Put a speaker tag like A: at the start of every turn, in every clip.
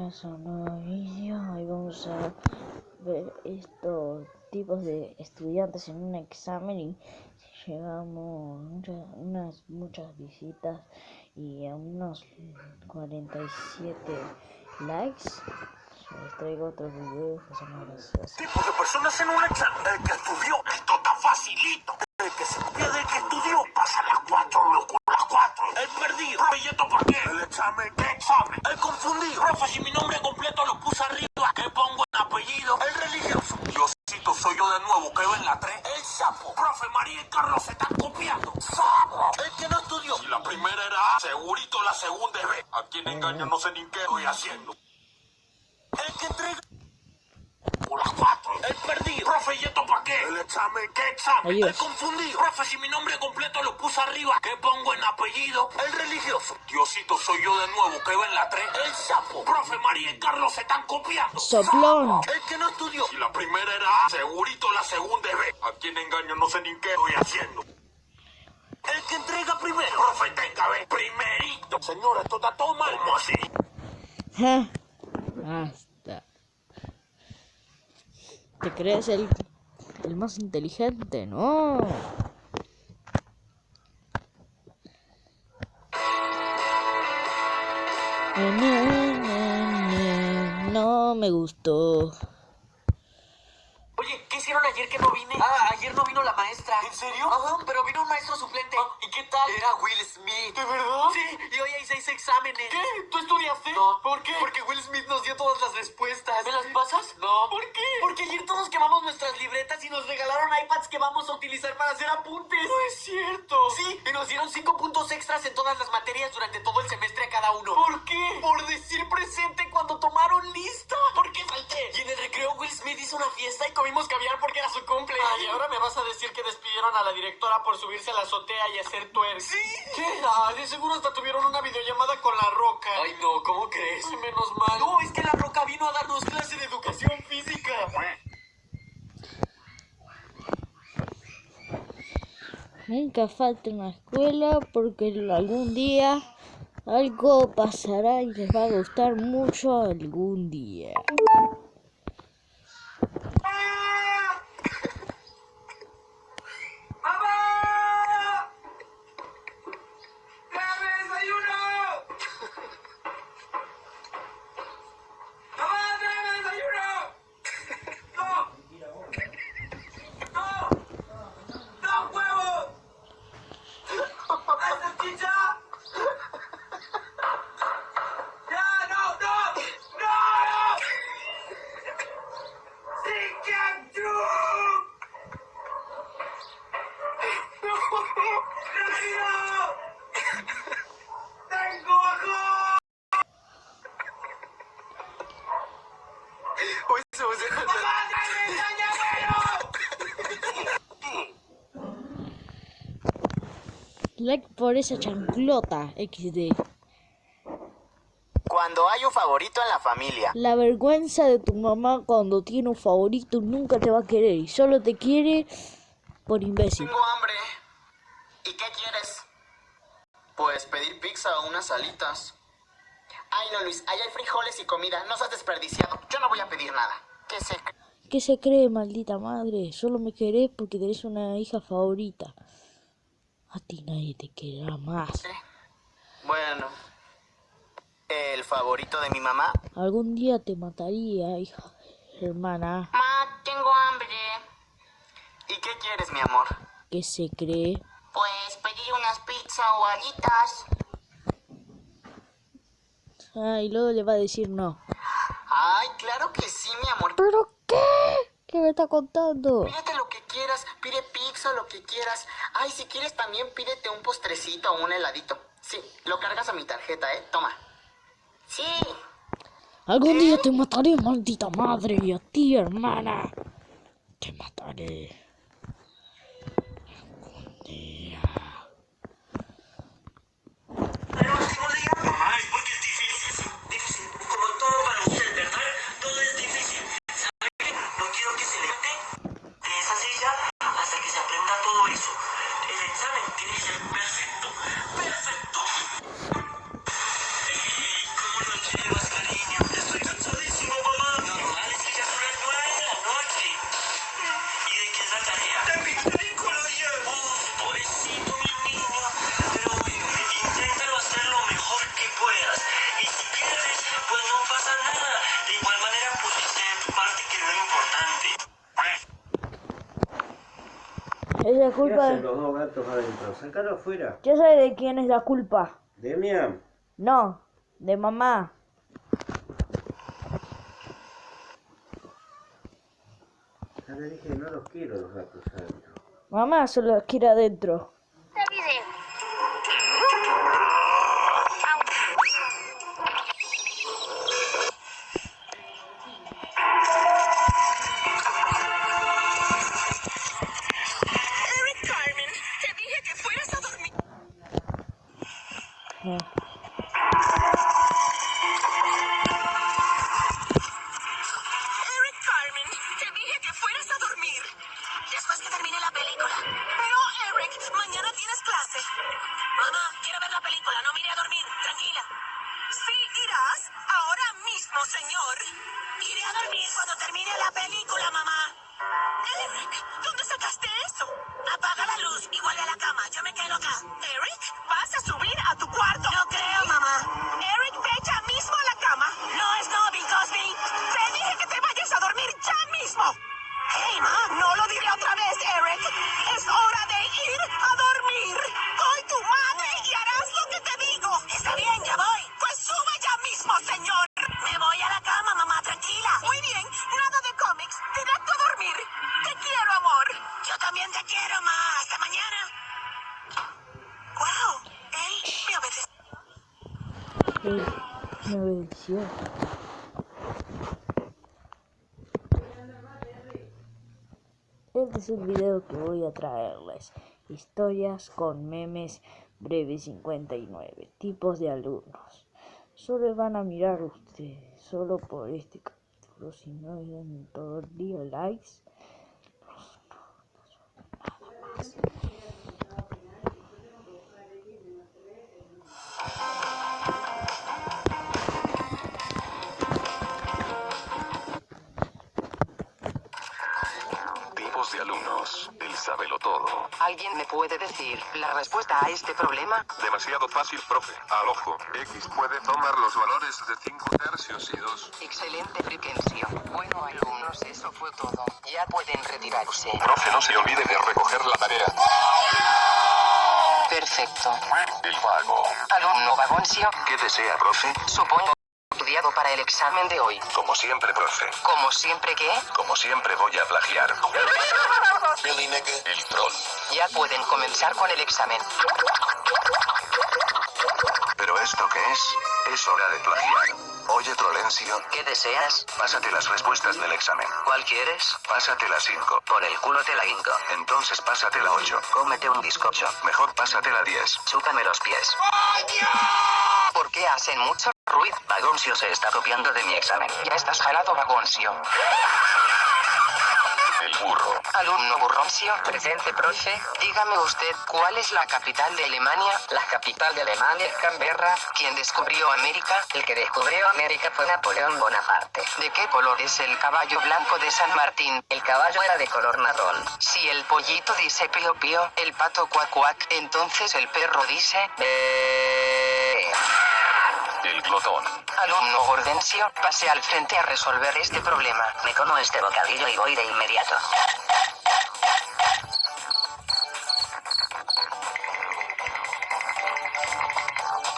A: a un nuevo vídeo. Hoy vamos a ver estos tipos de estudiantes en un examen y si llegamos muchas, unas muchas visitas y a unos 47 likes. Les traigo otros videos que son más graciosos.
B: Tipo de personas en un examen. Que estudió, estoy haciendo. El que entrega... Las cuatro. El perdido. Profe, ¿y esto para qué? El examen, ¿qué examen?
A: Adiós.
B: El confundido. Profe, si mi nombre completo lo puse arriba, ¿qué pongo en apellido? El religioso. Diosito, soy yo de nuevo, que en la 3. El sapo. Profe, María y Carlos se están copiando.
A: Soplón.
B: El que no estudió. Si la primera era A, segurito la segunda es B. A quien engaño no sé ni qué estoy haciendo. El que entrega primero. Profe, tenga B. Primerito. Señora, esto está todo mal. ¿Cómo así?
A: ¿Te crees el, el más inteligente? No. No me gustó.
C: Oye, ¿qué hicieron ayer que no vine? Ah, ayer no vino la maestra.
B: ¿En serio?
C: Ajá, pero vino un maestro suplente.
B: ¿Y qué tal?
C: Era Will Smith.
B: ¿De verdad?
C: Sí, y hoy hay seis exámenes.
B: ¿Qué? ¿Tú estudiaste?
C: No.
B: ¿Por qué?
C: Porque Will Smith nos dio todas las respuestas.
B: ¿Me las pasas?
C: No.
B: ¿Por qué?
C: Porque ayer todos quemamos nuestras libretas y nos regalaron iPads que vamos a utilizar para hacer apuntes.
B: No es cierto.
C: Sí, y nos dieron cinco puntos extras en todas las materias durante todo el semestre a cada uno.
B: ¿Por qué?
C: Por decir presente cuando tomaron lista. ¿Por qué falté? Y en el recreo Will Smith hizo una fiesta y comimos caviar porque era su cumple.
B: Ay, ahora me vas a decir que despidieron a la directora por subirse a la azotea y hacer twerk.
C: Sí.
B: ¿Qué? Ah, de seguro hasta tuvieron una videollamada con la roca.
C: Ay, no, ¿cómo crees?
B: Ay, menos mal.
C: No, es que la roca vino a darnos clase de educación física.
A: Nunca falta en la escuela porque algún día algo pasará y les va a gustar mucho algún día. Like por esa chanclota XD.
D: Cuando hay un favorito en la familia.
A: La vergüenza de tu mamá cuando tiene un favorito nunca te va a querer y solo te quiere por imbécil.
D: Tengo hambre. ¿Y qué quieres? Pues pedir pizza o unas alitas. Ay, no, Luis, ahí hay frijoles y comida. No seas desperdiciado. Yo no voy a pedir nada. ¿Qué se cree?
A: ¿Qué se cree, maldita madre? Solo me querés porque tenés una hija favorita. A ti nadie te querrá más.
D: Bueno. ¿El favorito de mi mamá?
A: Algún día te mataría, hija, hermana.
D: Ma, tengo hambre. ¿Y qué quieres, mi amor?
A: ¿Qué se cree?
D: Pues pedir unas pizzas o alitas.
A: Ah, y luego le va a decir no.
D: Ay, claro que sí, mi amor.
A: ¿Pero qué? ¿Qué me está contando?
D: Quieras, pide pizza, lo que quieras. Ay, si quieres también pídete un postrecito o un heladito. Sí, lo cargas a mi tarjeta, ¿eh? Toma. Sí.
A: Algún día te mataré, maldita madre, y a ti, hermana. Te mataré. Algún día.
C: Es
E: la
F: ¿Qué
E: culpa
F: hacen
E: de...
F: los dos gatos adentro? Sácalo afuera.
E: Ya sabes de quién es la culpa.
F: Demian.
E: No, de mamá.
F: Ya le dije no los quiero los gatos adentro.
E: Mamá solo los quiere adentro.
A: También te quiero, ma. Hasta mañana. Wow, él me obedeció.
E: eh, me obedeció. Este es el video que voy a traerles. Historias con memes breves 59. Tipos de alumnos. Solo van a mirar ustedes. Solo por este capítulo. Si no dan todo el día likes.
B: De alumnos. Él sábelo todo.
G: ¿Alguien me puede decir la respuesta a este problema?
H: Demasiado fácil, profe. Al ojo. X puede tomar los valores de 5 tercios y 2.
G: Excelente frecuencia. Bueno, alumnos, eso fue todo. Ya pueden retirarse.
H: Profe, no se olvide de recoger la tarea.
G: Perfecto.
H: El vago.
G: Alumno Vagoncio,
H: ¿Qué desea, profe?
G: supongo estudiado para el examen de hoy.
H: Como siempre, profe.
G: Como siempre que,
H: Como siempre voy a plagiar. El troll.
G: ya pueden comenzar con el examen.
H: ¿Pero esto qué es? Es hora de plagiar. Oye, Trolencio,
G: ¿Qué deseas?
H: pásate las respuestas del examen.
G: ¿Cuál quieres?
H: Pásate la 5.
G: Por el culo te la hinco.
H: Entonces pásate la 8.
G: Cómete un bizcocho.
H: Mejor pásate la 10.
G: Chúpame los pies. ¿Por qué hacen mucho ruido? Vagoncio se está copiando de mi examen. Ya estás jalado, Vagoncio.
H: El burro.
G: Alumno Burroncio, presente profe, dígame usted, ¿cuál es la capital de Alemania? La capital de Alemania es Canberra. ¿Quién descubrió América? El que descubrió América fue Napoleón Bonaparte. ¿De qué color es el caballo blanco de San Martín? El caballo era de color marrón. Si el pollito dice pío pío, el pato cuac cuac, entonces el perro dice...
H: El glotón.
G: Alumno Gordencio, pase al frente a resolver este problema. Me como este bocadillo y voy de inmediato.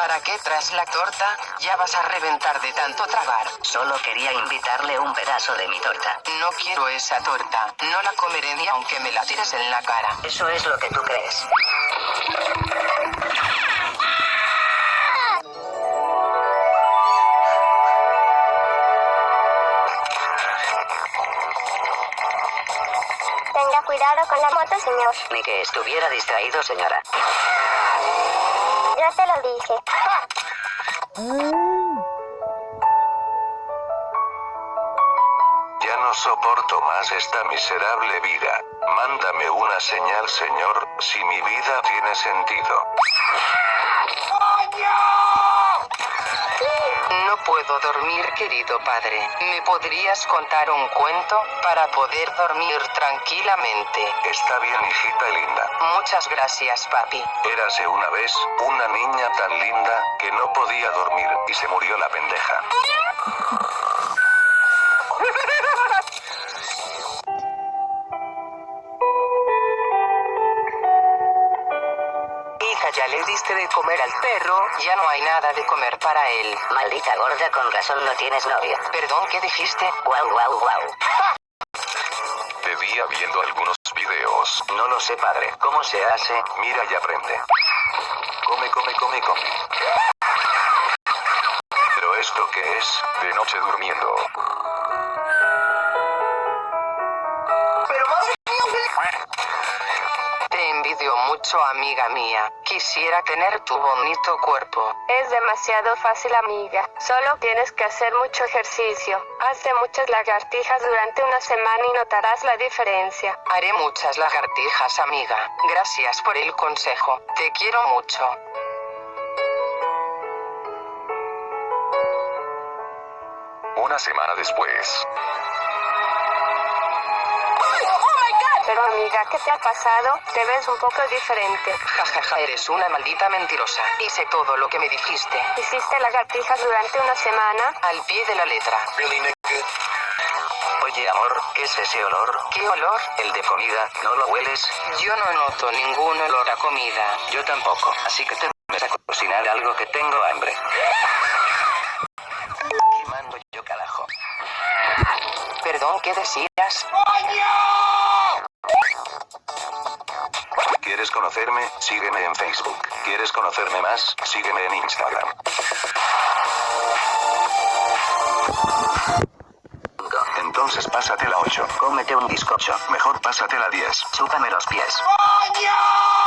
G: ¿Para qué tras la torta? Ya vas a reventar de tanto tragar. Solo quería invitarle un pedazo de mi torta. No quiero esa torta. No la comeré ni aunque me la tires en la cara. Eso es lo que tú crees.
I: Tenga cuidado con la moto, señor.
G: Ni que estuviera distraído, señora.
I: Te lo dije.
H: Ya no soporto más esta miserable vida. Mándame una señal, señor, si mi vida tiene sentido.
G: No puedo dormir, querido padre. ¿Me podrías contar un cuento para poder dormir tranquilamente?
H: Está bien, hijita linda.
G: Muchas gracias, papi.
H: Érase una vez, una niña tan linda, que no podía dormir, y se murió la pendeja.
G: Diste de comer al perro, ya no hay nada de comer para él.
J: Maldita gorda, con razón no tienes novio.
G: Perdón, ¿qué dijiste?
J: Guau, guau, guau.
H: Te vi viendo algunos videos.
J: No lo sé, padre. ¿Cómo se hace?
H: Mira y aprende. Come, come, come, come. Pero esto qué es, de noche durmiendo.
G: Mucho, amiga mía. Quisiera tener tu bonito cuerpo.
K: Es demasiado fácil, amiga. Solo tienes que hacer mucho ejercicio. Hazte muchas lagartijas durante una semana y notarás la diferencia.
G: Haré muchas lagartijas, amiga. Gracias por el consejo. Te quiero mucho.
H: Una semana después.
K: Pero amiga, ¿qué te ha pasado? Te ves un poco diferente.
G: Jajaja, eres una maldita mentirosa. Hice todo lo que me dijiste.
K: Hiciste lagartijas durante una semana.
G: Al pie de la letra.
J: Oye, amor, ¿qué es ese olor?
G: ¿Qué olor?
J: El de comida, ¿no lo hueles?
G: Yo no noto ningún olor a comida.
J: Yo tampoco, así que te pones a cocinar algo que tengo hambre. ¿Qué mando yo, carajo?
G: Perdón, ¿qué decías?
H: ¿Quieres conocerme? Sígueme en Facebook. ¿Quieres conocerme más? Sígueme en Instagram. Entonces pásate la 8.
J: Cómete un bizcocho.
H: Mejor pásate la 10.
J: Chúpame los pies.
B: ¡Coño!